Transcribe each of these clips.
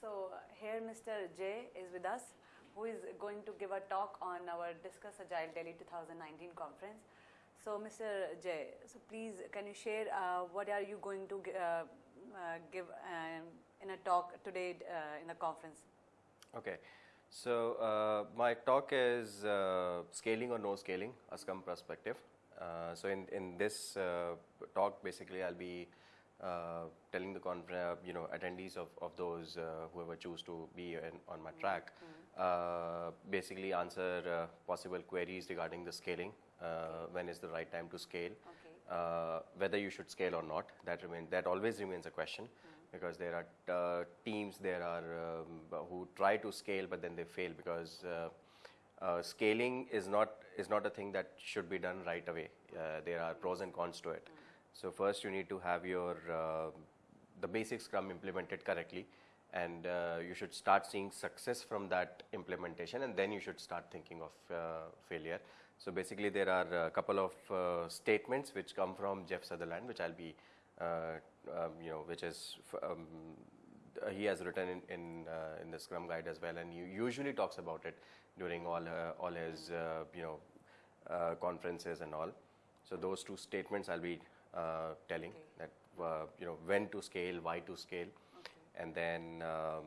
So here Mr. Jay is with us, who is going to give a talk on our Discuss Agile Delhi 2019 conference. So Mr. Jay, so please can you share uh, what are you going to uh, uh, give um, in a talk today uh, in the conference? Okay. So uh, my talk is uh, scaling or no scaling, a Scrum perspective. So in in this talk, basically, I'll be telling the conference, you know, attendees of of those uh, whoever choose to be in, on my track, uh, basically answer uh, possible queries regarding the scaling. Uh, when is the right time to scale? Okay. Uh, whether you should scale or not, that remain that always remains a question because there are uh, teams there are um, who try to scale but then they fail because uh, uh, scaling is not is not a thing that should be done right away. Uh, there are pros and cons to it. So first you need to have your uh, the basic Scrum implemented correctly, and uh, you should start seeing success from that implementation, and then you should start thinking of uh, failure. So basically, there are a couple of uh, statements which come from Jeff Sutherland, which I'll be, uh, um, you know, which is um, he has written in in, uh, in the Scrum Guide as well, and he usually talks about it during all all his you know conferences and all. So those two statements I'll be uh, telling Okay. that uh, you know when to scale, why to scale, Okay. and then um,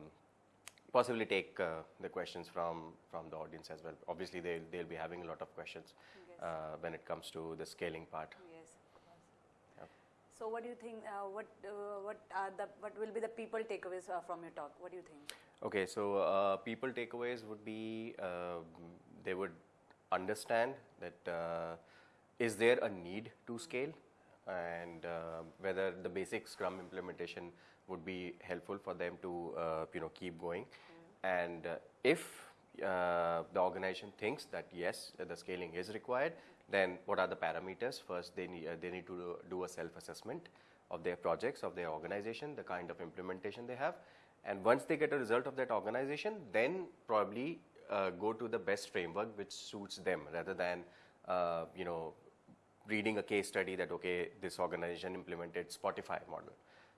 possibly take uh, the questions from from the audience as well. Obviously, they they'll be having a lot of questions Yes. uh, when it comes to the scaling part. Yes, So what do you think? Uh, what uh, what are the what will be the people takeaways uh, from your talk? What do you think? Okay, so uh, people takeaways would be uh, they would understand that uh, is there a need to scale? And uh, whether the basic Scrum implementation would be helpful for them to uh, you know keep going, and uh, if uh, the organization thinks that yes the scaling is required, then what are the parameters? First, they need uh, they need to do, a self assessment of their projects of their organization, the kind of implementation they have, and once they get a result of that organization, then probably uh, go to the best framework which suits them rather than uh, you know reading a case study that okay this organization implemented Spotify model,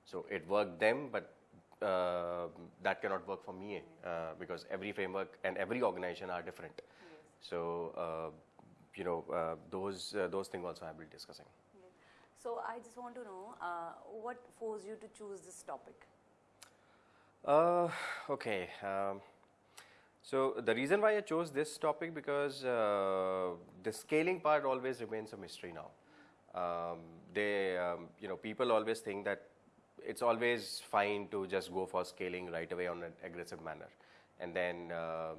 so it worked them, but uh, that cannot work for me uh, because every framework and every organization are different. So uh, you know uh, those uh, those things also I will be discussing. Yes. So I just want to know uh, what forced you to choose this topic. Uh, okay. Um, so the reason why I chose this topic because uh, the scaling part always remains a mystery now. Um, they, um, you know, people always think that it's always fine to just go for scaling right away on an aggressive manner, and then um,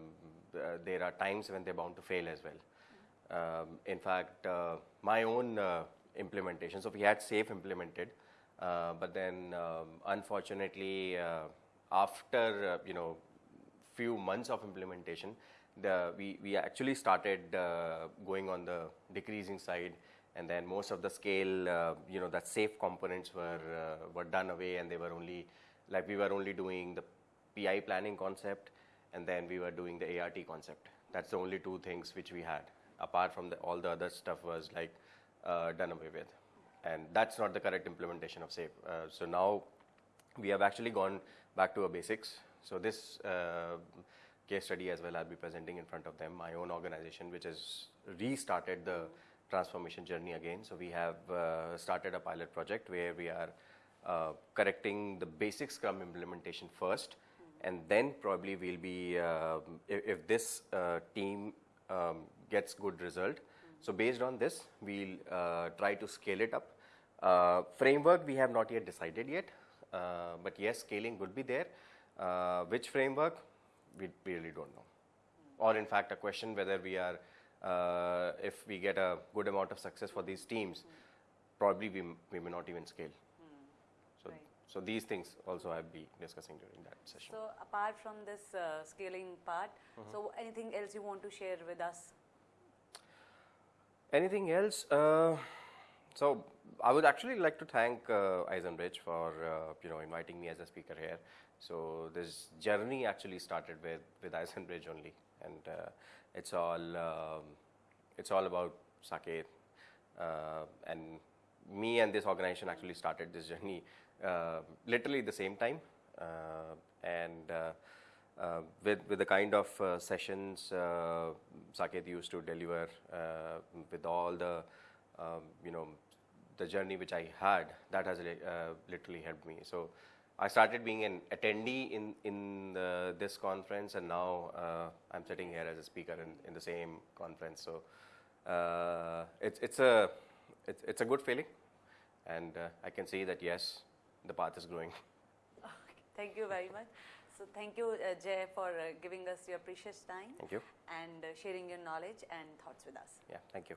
uh, there are times when they're bound to fail as well. Um, in fact, uh, my own uh, implementation. So we had SAFe implemented, uh, but then um, unfortunately, uh, after you know few months of implementation, the we we actually started uh, going on the decreasing side, and then most of the scale, uh, you know, that SAFe components were uh, were done away, and they were only like we were only doing the PI planning concept, and then we were doing the ART concept. That's the only two things which we had. Apart from the, all the other stuff was like uh, done away with, and that's not the correct implementation of SAFe. Uh, so now we have actually gone back to our basics. So this uh, case study as well, I'll be presenting in front of them. My own organization, which has restarted the transformation journey again. So we have uh, started a pilot project where we are uh, correcting the basic Scrum implementation first, and then probably we'll be um, if, if this uh, team um, gets good result. So based on this, we'll uh, try to scale it up. Uh, framework we have not yet decided yet, uh, but yes, scaling would be there. Uh, which framework we really don't know, or in fact, a question whether we are uh, if we get a good amount of success for these teams, probably we, we may not even scale. So, Right. so these things also I'll be discussing during that session. So apart from this uh, scaling part, Mm-hmm. so anything else you want to share with us? Anything else? Uh, so I would actually like to thank uh, iZenBridge for uh, you know inviting me as a speaker here. So this journey actually started with with iZenBridge only, and uh, it's all um, it's all about Saket. Uh, and me and this organization actually started this journey uh, literally the same time. Uh, and uh, uh, with with the kind of sessions uh, Saket used to deliver, with all the um, you know the journey which I had, that has literally helped me. So I started being an attendee in in the, this conference, and now uh, I'm sitting here as a speaker in, in the same conference. So uh, it's it's a it's, it's a good feeling, and uh, I can see that yes, the path is growing. Okay, thank you very much. So thank you, uh, Jay, for uh, giving us your precious time Thank you. and uh, sharing your knowledge and thoughts with us. Yeah, thank you.